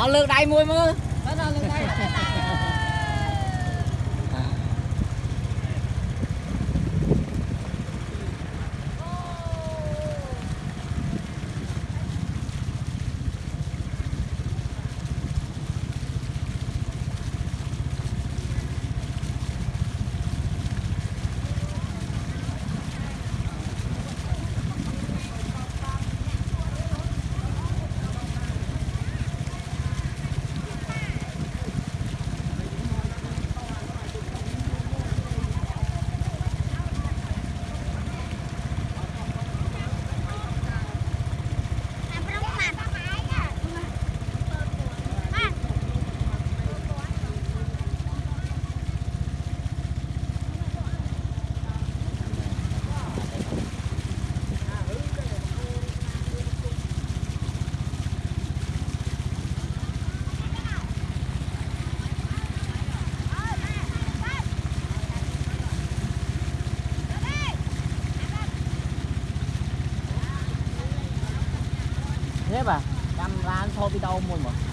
អត់លើកដៃមួយមើល thế bà? Cam anh so với đâu mua mà.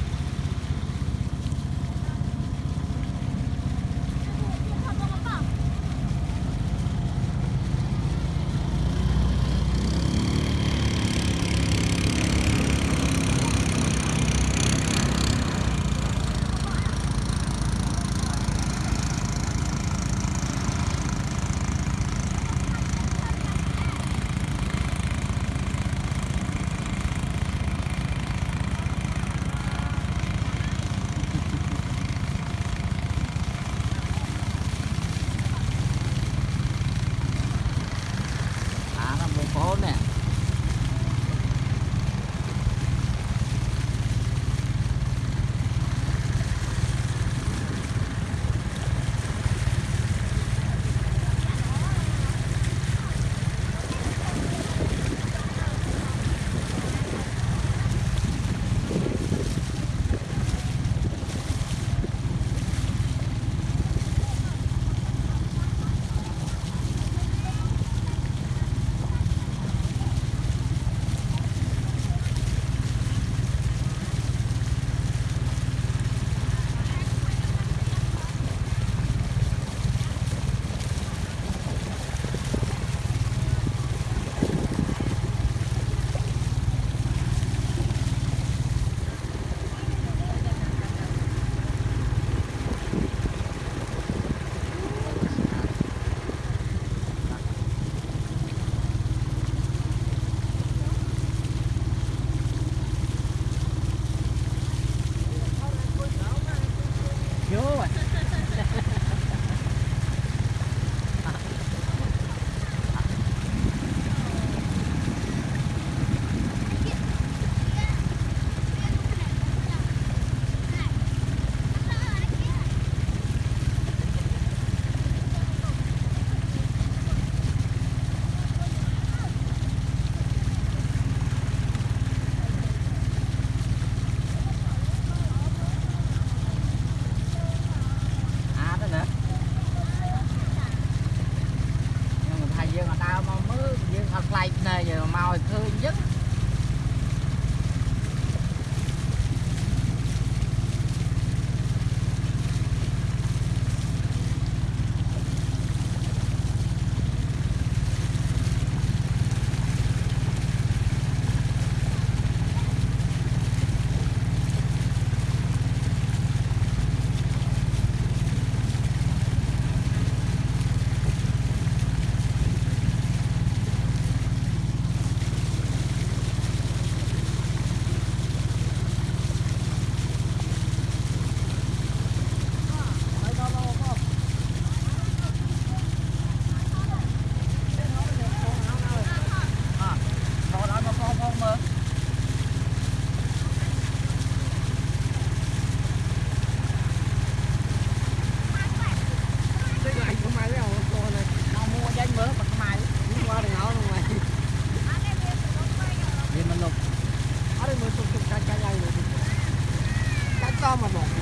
អត់ខ្លាយភ្នែកមកឲ្យឃើញអញ្ចឹង Come along.